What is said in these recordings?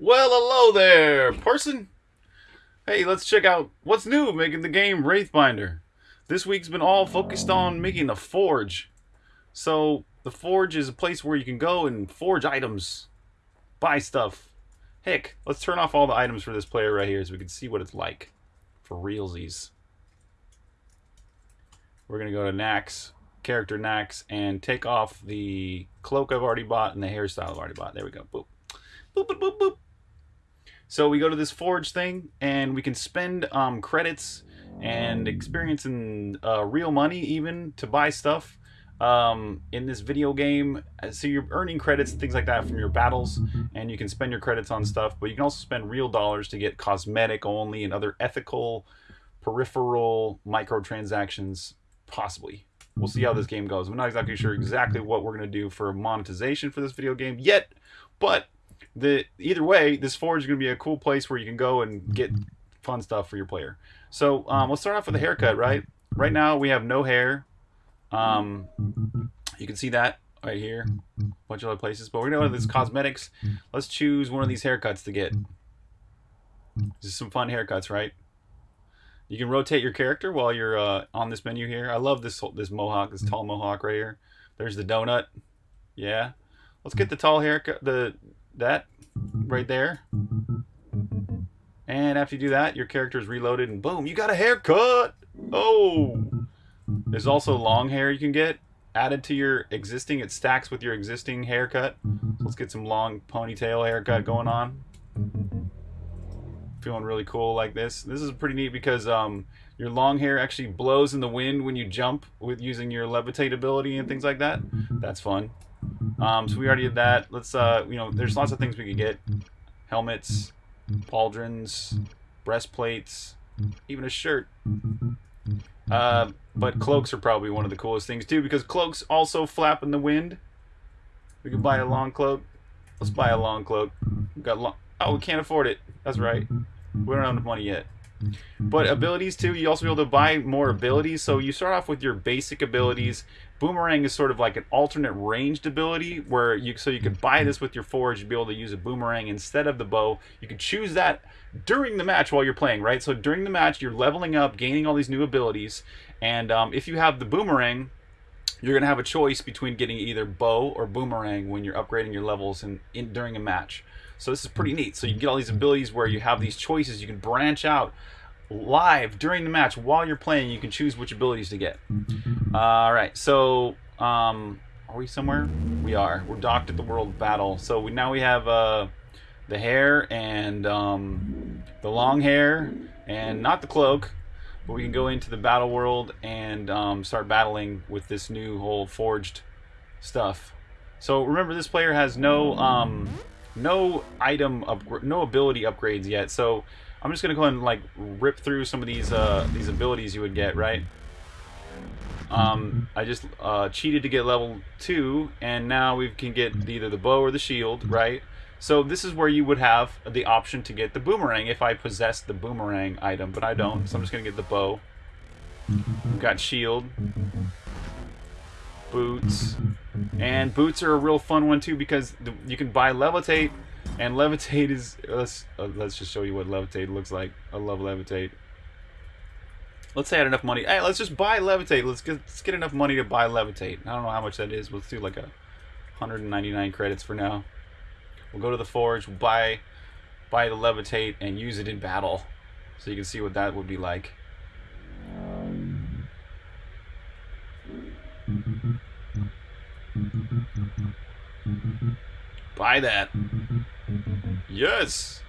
Well, hello there, person. Hey, let's check out what's new making the game Wraithbinder. This week's been all focused on making the forge. So, the forge is a place where you can go and forge items, buy stuff. Heck, let's turn off all the items for this player right here so we can see what it's like for realsies. We're going to go to Nax, character Nax, and take off the cloak I've already bought and the hairstyle I've already bought. There we go. Boop. Boop, boop, boop, boop. So we go to this forge thing and we can spend um, credits and experience and uh, real money even to buy stuff um, in this video game. So you're earning credits and things like that from your battles and you can spend your credits on stuff, but you can also spend real dollars to get cosmetic only and other ethical peripheral microtransactions possibly. We'll see how this game goes. I'm not exactly sure exactly what we're going to do for monetization for this video game yet, but the either way, this forge is going to be a cool place where you can go and get fun stuff for your player. So um, let's start off with the haircut, right? Right now we have no hair. Um, you can see that right here, a bunch of other places. But we're going to go to this cosmetics. Let's choose one of these haircuts to get. This is some fun haircuts, right? You can rotate your character while you're uh, on this menu here. I love this this mohawk, this tall mohawk right here. There's the donut. Yeah. Let's get the tall haircut, the that right there. And after you do that, your character is reloaded and boom, you got a haircut. Oh. There's also long hair you can get added to your existing. It stacks with your existing haircut. So let's get some long ponytail haircut going on. Feeling really cool like this. This is pretty neat because um, your long hair actually blows in the wind when you jump with using your levitate ability and things like that. That's fun. Um, so we already did that. Let's, uh, you know, there's lots of things we could get. Helmets, pauldrons, breastplates, even a shirt. Uh, but cloaks are probably one of the coolest things too because cloaks also flap in the wind. We could buy a long cloak. Let's buy a long cloak. We've got long. Oh, we can't afford it. That's right. We don't have enough money yet. But abilities too, you also be able to buy more abilities. So you start off with your basic abilities. Boomerang is sort of like an alternate ranged ability where you so you could buy this with your forge, you'd be able to use a boomerang instead of the bow. You could choose that during the match while you're playing, right? So during the match, you're leveling up, gaining all these new abilities, and um, if you have the boomerang, you're gonna have a choice between getting either bow or boomerang when you're upgrading your levels in during a match. So this is pretty neat. So you get all these abilities where you have these choices. You can branch out live during the match while you're playing. You can choose which abilities to get. All right. So um, are we somewhere? We are. We're docked at the World Battle. So we now we have uh, the hair and um, the long hair and not the cloak. But we can go into the battle world and um, start battling with this new whole forged stuff. So remember, this player has no um, no item up, no ability upgrades yet. So I'm just gonna go ahead and like rip through some of these uh, these abilities you would get, right? Um, I just uh, cheated to get level two, and now we can get either the bow or the shield, right? So this is where you would have the option to get the boomerang if I possessed the boomerang item, but I don't. So I'm just gonna get the bow. Got shield, boots, and boots are a real fun one too because you can buy levitate, and levitate is let's uh, let's just show you what levitate looks like. I love levitate. Let's say I had enough money. Hey, let's just buy levitate. Let's get let's get enough money to buy levitate. I don't know how much that is. Let's do like a 199 credits for now. We'll go to the forge, we'll buy buy the levitate, and use it in battle, so you can see what that would be like. Buy that. Yes.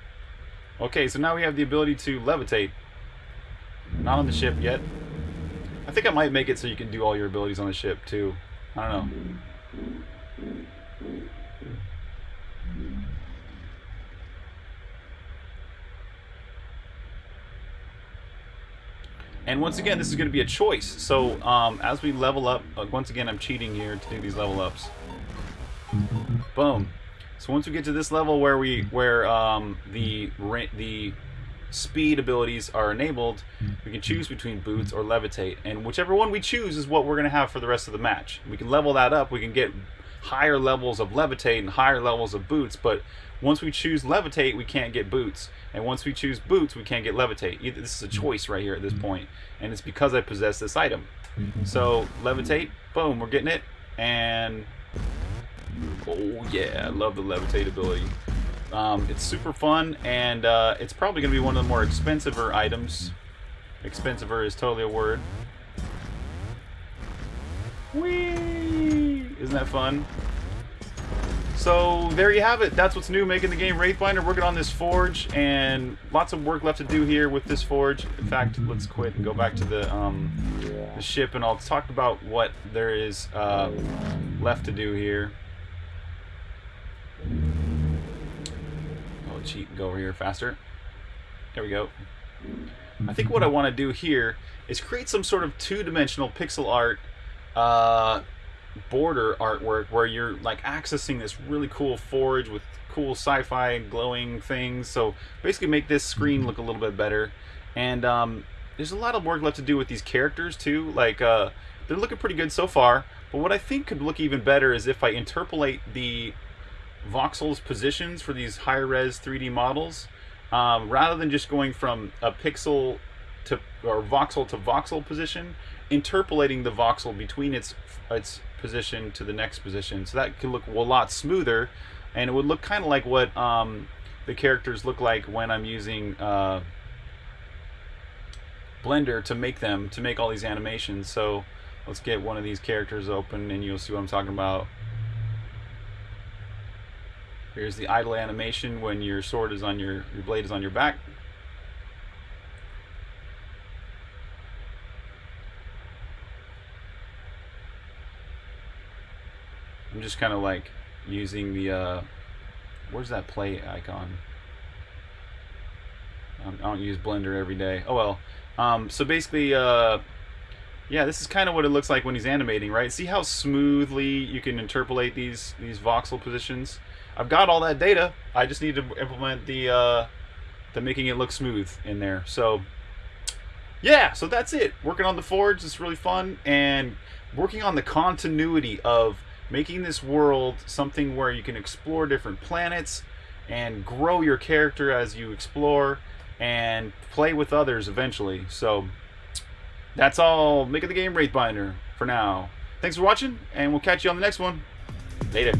Okay, so now we have the ability to levitate. Not on the ship yet. I think I might make it so you can do all your abilities on the ship too. I don't know. And once again, this is going to be a choice. So um, as we level up, uh, once again, I'm cheating here to do these level ups. Boom. So once we get to this level where we where um, the the speed abilities are enabled, we can choose between boots or levitate, and whichever one we choose is what we're going to have for the rest of the match. We can level that up. We can get higher levels of levitate and higher levels of boots, but once we choose levitate, we can't get boots. And once we choose boots, we can't get levitate. Either, this is a choice right here at this point, and it's because I possess this item. So levitate, boom, we're getting it, and oh yeah, I love the levitate ability. Um, it's super fun, and uh, it's probably going to be one of the more expensiver items. Expensiver is totally a word. Whee! Isn't that fun? So there you have it. That's what's new making the game Wraithbinder. Working on this forge, and lots of work left to do here with this forge. In fact, let's quit and go back to the, um, the ship, and I'll talk about what there is uh, left to do here. Oh, cheat and go over here faster. There we go. I think what I want to do here is create some sort of two-dimensional pixel art uh, border artwork where you're like accessing this really cool forge with cool sci-fi glowing things. So basically make this screen look a little bit better. And um, there's a lot of work left to do with these characters too. Like uh, they're looking pretty good so far. But what I think could look even better is if I interpolate the voxels positions for these high res 3D models. Um, rather than just going from a pixel to or voxel to voxel position, interpolating the voxel between its its position to the next position. So that could look a lot smoother, and it would look kind of like what um, the characters look like when I'm using uh, Blender to make them, to make all these animations. So let's get one of these characters open, and you'll see what I'm talking about. Here's the idle animation when your sword is on your, your blade is on your back. I'm just kind of like using the, uh, where's that play icon? Um, I don't use Blender every day. Oh well. Um, so basically, uh, yeah, this is kind of what it looks like when he's animating, right? See how smoothly you can interpolate these these voxel positions? I've got all that data. I just need to implement the uh, the making it look smooth in there. So yeah, so that's it. Working on the forge is really fun, and working on the continuity of making this world something where you can explore different planets and grow your character as you explore and play with others eventually. So that's all. Make it the game Wraithbinder for now. Thanks for watching, and we'll catch you on the next one. Later.